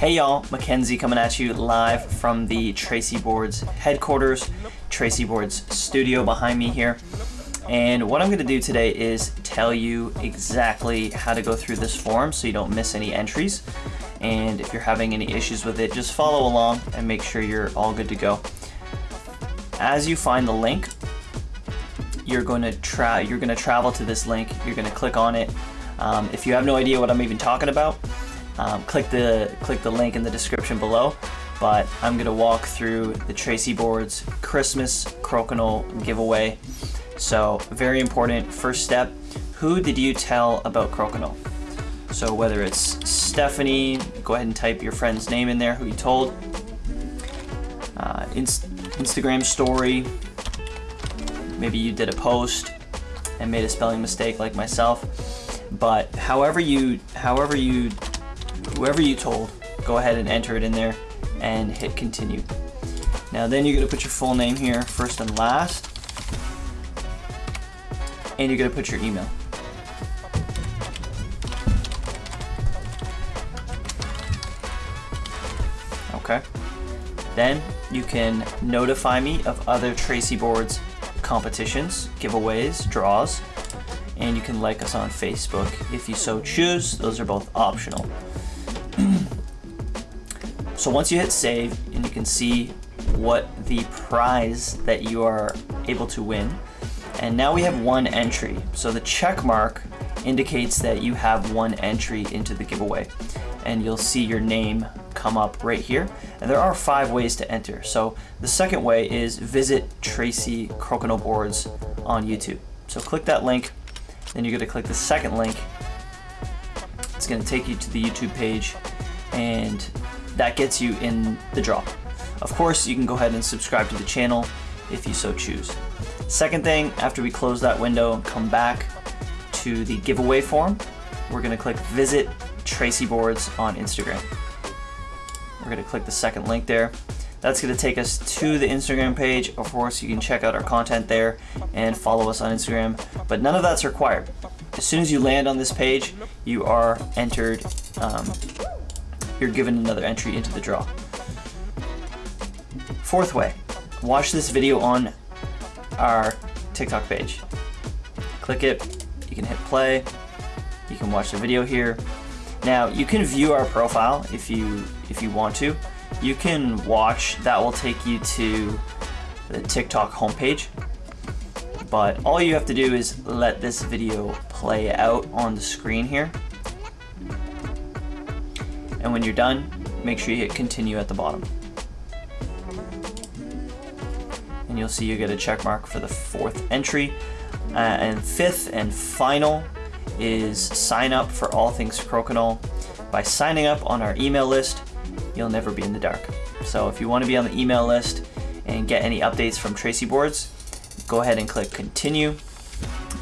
Hey y'all, Mackenzie coming at you live from the Tracey Boards headquarters, Tracey Boards studio behind me here. And what I'm to do today is tell you exactly how to go through this form so you don't miss any entries. And if you're having any issues with it, just follow along and make sure you're all good to go. As you find the link, you're going to try you're to travel to this link. You're to click on it. Um, if you have no idea what I'm even talking about, um, click the click the link in the description below. But I'm to walk through the Tracey Boards Christmas Crokinole giveaway. So very important first step. Who did you tell about Crokinole? So whether it's Stephanie, go ahead and type your friend's name in there, who you told. Uh, Inst Instagram story, maybe you did a post and made a spelling mistake like myself. But however you, however you, whoever you told, go ahead and enter it in there and hit continue. Now then you're gonna put your full name here, first and last, and you're gonna put your email. Okay. Then you can notify me of other Tracey Boards competitions, giveaways, draws, and you can like us on Facebook if you so choose. Those are both optional. So once you hit save and you can see what the prize that you are able to win, and now we have one entry. So the check mark indicates that you have one entry into the giveaway and you'll see your name come up right here. And there are five ways to enter. So the second way is visit Tracey Crokinole Boards on YouTube. So click that link, then you're gonna click the second link. It's gonna take you to the YouTube page and that gets you in the draw. Of course, you can go ahead and subscribe to the channel if you so choose. Second thing, after we close that window, come back to the giveaway form. We're gonna click visit Tracey Boards on Instagram. We're gonna click the second link there. That's gonna take us to the Instagram page. Of course, you can check out our content there and follow us on Instagram, but none of that's required. As soon as you land on this page, you are entered, um, you're given another entry into the draw. Fourth way, watch this video on our TikTok page. Click it, you can hit play, you can watch the video here, now you can view our profile if you if you want to. You can watch, that will take you to the TikTok homepage. But all you have to do is let this video play out on the screen here. And when you're done, make sure you hit continue at the bottom. And you'll see you get a check mark for the fourth entry. Uh, and fifth and final is sign up for all things Crokinole. By signing up on our email list, you'll never be in the dark. So if you want to be on the email list and get any updates from Tracey Boards, go ahead and click continue.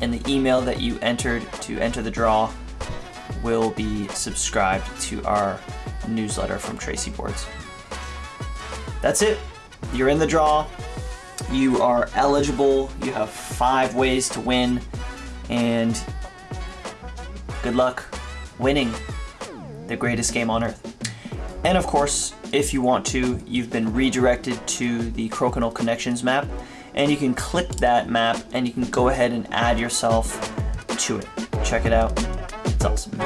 And the email that you entered to enter the draw will be subscribed to our newsletter from Tracey Boards. That's it. You're in the draw. You are eligible. You have five ways to win. And good luck winning the greatest game on earth. And of course, if you want to, you've been redirected to the Crokinole Connections map, and you can click that map and you can go ahead and add yourself to it. Check it out it's awesome.